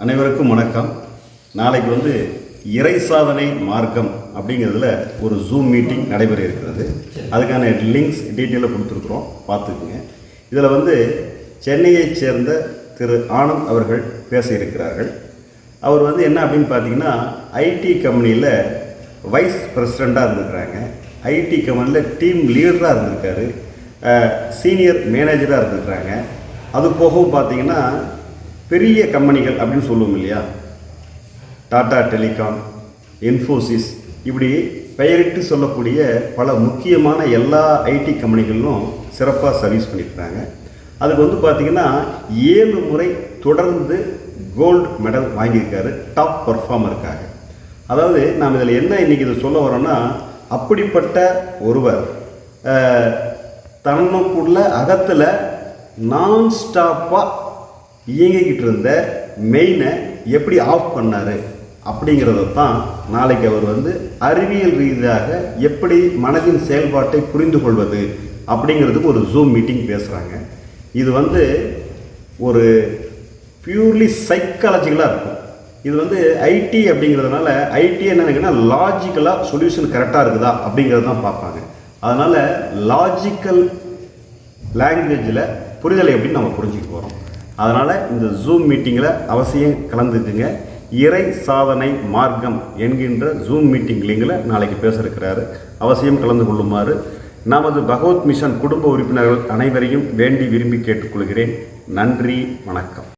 அனைவருக்கும் வணக்கம். நாளைக்கு வந்து இறை சாதனை மார்க்கம் அப்படிங்கிறதுல ஒரு ஜூம் மீட்டிங் நடைபெற இருக்கிறது அதுக்கான லிங்க்ஸ் டீட்டெயிலாக கொடுத்துருக்குறோம். பார்த்துக்குங்க. இதில் வந்து சென்னையைச் சேர்ந்த திரு ஆனந்த் அவர்கள் பேச இருக்கிறார்கள் அவர் வந்து என்ன அப்படின்னு பார்த்தீங்கன்னா ஐடி கம்பெனியில் வைஸ் பிரசிடெண்ட்டாக இருந்திருக்கிறாங்க. ஐடி கம்பெனியில் டீம் லீடராக இருந்திருக்காரு. சீனியர் மேனேஜராக இருந்திருக்கிறாங்க. அது போகவும் பார்த்தீங்கன்னா பெரிய கம்பெனிகள் அப்படின்னு சொல்லுவோம் இல்லையா? டாடா டெலிகாம் இன்ஃபோசிஸ் இப்படி பெயரிட்டு சொல்லக்கூடிய பல முக்கியமான எல்லா ஐடி கம்பெனிகளிலும் சிறப்பாக சர்வீஸ் பண்ணியிருக்கிறாங்க. அதுக்கு வந்து பார்த்திங்கன்னா ஏழு முறை தொடர்ந்து கோல்டு மெடல் வாங்கியிருக்காரு டாப் பர்ஃபார்மருக்காக. அதாவது நாம் இதில் என்ன இன்றைக்கி இதை சொல்ல வரோம்னா அப்படிப்பட்ட ஒருவர் அஹ், தனக்குள்ள அகத்தில் நான் ஸ்டாப்பாக இயங்கிக்கிட்டு இருந்த மெயினை எப்படி ஆஃப் பண்ணார் அப்படிங்கிறத தான் நாளைக்கு அவர் வந்து அறிவியல் ரீதியாக எப்படி மனதின் செயல்பாட்டை புரிந்து கொள்வது அப்படிங்கிறதுக்கு ஒரு ஜூம் மீட்டிங் பேசுகிறாங்க இது வந்து ஒரு பியூர்லி சைக்காலஜிக்கலாக இருக்கும். இது வந்து ஐடி அப்படிங்கிறதுனால ஐடி என்ன லாஜிக்கலாக சொல்யூஷன் கரெக்டாக இருக்குதா அப்படிங்கிறது தான் பார்ப்பாங்க. அதனால் லாஜிக்கல் லாங்குவேஜில் புரிதலை எப்படின்னு நம்ம புரிஞ்சுக்க போகிறோம் அதனால் இந்த ஜூம் மீட்டிங்கில் அவசியம் கலந்துக்குங்க. இறை சாதனை மார்க்கம் என்கின்ற ஜூம் மீட்டிங் லிங்கில் நாளைக்கு பேச இருக்கிறாரு அவசியம் கலந்து கொள்ளுமாறு நமது பகவத் மிஷன் குடும்ப உறுப்பினர்கள் அனைவரையும் வேண்டி விரும்பி கேட்டுக்கொள்கிறேன். நன்றி வணக்கம்.